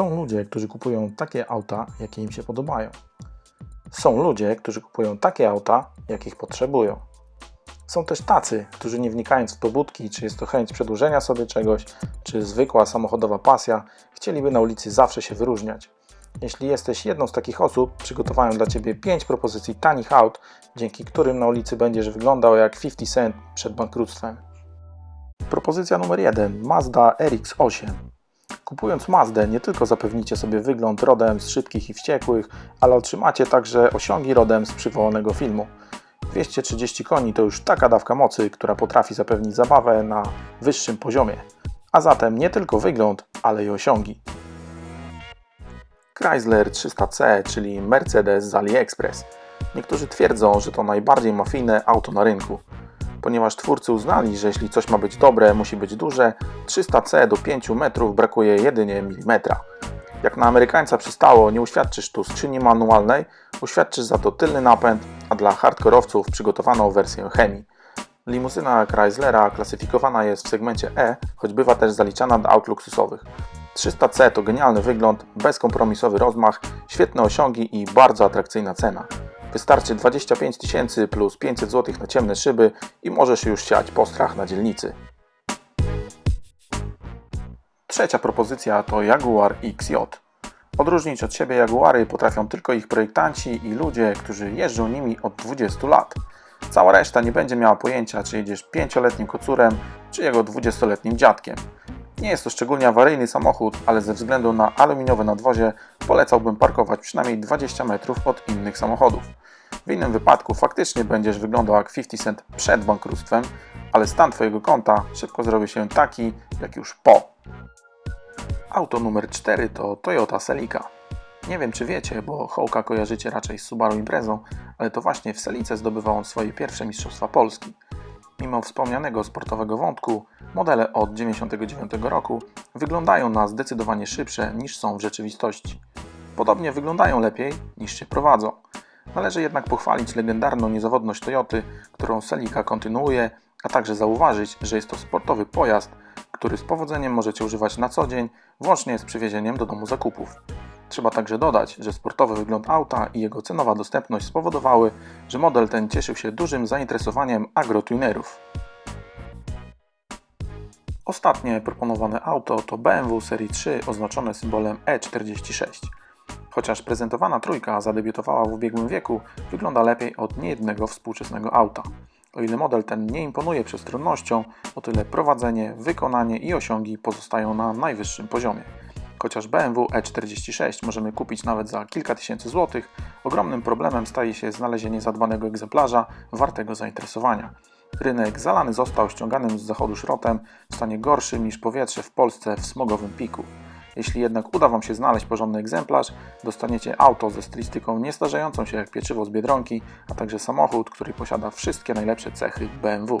Są ludzie, którzy kupują takie auta, jakie im się podobają. Są ludzie, którzy kupują takie auta, jakich potrzebują. Są też tacy, którzy nie wnikając w pobudki, czy jest to chęć przedłużenia sobie czegoś, czy zwykła samochodowa pasja, chcieliby na ulicy zawsze się wyróżniać. Jeśli jesteś jedną z takich osób, przygotowałem dla Ciebie 5 propozycji tanich aut, dzięki którym na ulicy będziesz wyglądał jak 50 Cent przed bankructwem. Propozycja numer 1. Mazda RX-8. Kupując Mazdę nie tylko zapewnicie sobie wygląd rodem z szybkich i wściekłych, ale otrzymacie także osiągi rodem z przywołanego filmu. 230 koni to już taka dawka mocy, która potrafi zapewnić zabawę na wyższym poziomie. A zatem nie tylko wygląd, ale i osiągi. Chrysler 300C, czyli Mercedes z AliExpress. Niektórzy twierdzą, że to najbardziej mafijne auto na rynku. Ponieważ twórcy uznali, że jeśli coś ma być dobre, musi być duże, 300C do 5 metrów brakuje jedynie milimetra. Jak na Amerykańca przystało, nie uświadczysz tu skrzyni manualnej, uświadczysz za to tylny napęd, a dla hardkorowców przygotowano wersję chemii. Limuzyna Chryslera klasyfikowana jest w segmencie E, choć bywa też zaliczana do aut luksusowych. 300C to genialny wygląd, bezkompromisowy rozmach, świetne osiągi i bardzo atrakcyjna cena. Wystarczy 25 tysięcy plus 500 zł na ciemne szyby i możesz już siać postrach na dzielnicy. Trzecia propozycja to Jaguar XJ. Odróżnić od siebie Jaguary potrafią tylko ich projektanci i ludzie, którzy jeżdżą nimi od 20 lat. Cała reszta nie będzie miała pojęcia, czy jedziesz 5-letnim kocurem, czy jego 20-letnim dziadkiem. Nie jest to szczególnie awaryjny samochód, ale ze względu na aluminiowe nadwozie polecałbym parkować przynajmniej 20 metrów od innych samochodów. W innym wypadku faktycznie będziesz wyglądał jak 50 Cent przed bankructwem, ale stan Twojego konta szybko zrobi się taki, jak już po. Auto numer 4 to Toyota Celica. Nie wiem czy wiecie, bo Hołka kojarzycie raczej z Subaru Imprezą, ale to właśnie w Celice zdobywał on swoje pierwsze Mistrzostwa Polski. Mimo wspomnianego sportowego wątku, modele od 1999 roku wyglądają na zdecydowanie szybsze niż są w rzeczywistości. Podobnie wyglądają lepiej niż się prowadzą. Należy jednak pochwalić legendarną niezawodność Toyoty, którą Celica kontynuuje, a także zauważyć, że jest to sportowy pojazd, który z powodzeniem możecie używać na co dzień, włącznie z przywiezieniem do domu zakupów. Trzeba także dodać, że sportowy wygląd auta i jego cenowa dostępność spowodowały, że model ten cieszył się dużym zainteresowaniem agrotunerów. Ostatnie proponowane auto to BMW serii 3 oznaczone symbolem E46. Chociaż prezentowana trójka zadebiutowała w ubiegłym wieku, wygląda lepiej od niejednego współczesnego auta. O ile model ten nie imponuje przestronnością, o tyle prowadzenie, wykonanie i osiągi pozostają na najwyższym poziomie. Chociaż BMW E46 możemy kupić nawet za kilka tysięcy złotych, ogromnym problemem staje się znalezienie zadbanego egzemplarza wartego zainteresowania. Rynek zalany został ściąganym z zachodu szrotem w stanie gorszym niż powietrze w Polsce w smogowym piku. Jeśli jednak uda Wam się znaleźć porządny egzemplarz, dostaniecie auto ze stylistyką niestarzejącą się jak pieczywo z Biedronki, a także samochód, który posiada wszystkie najlepsze cechy BMW.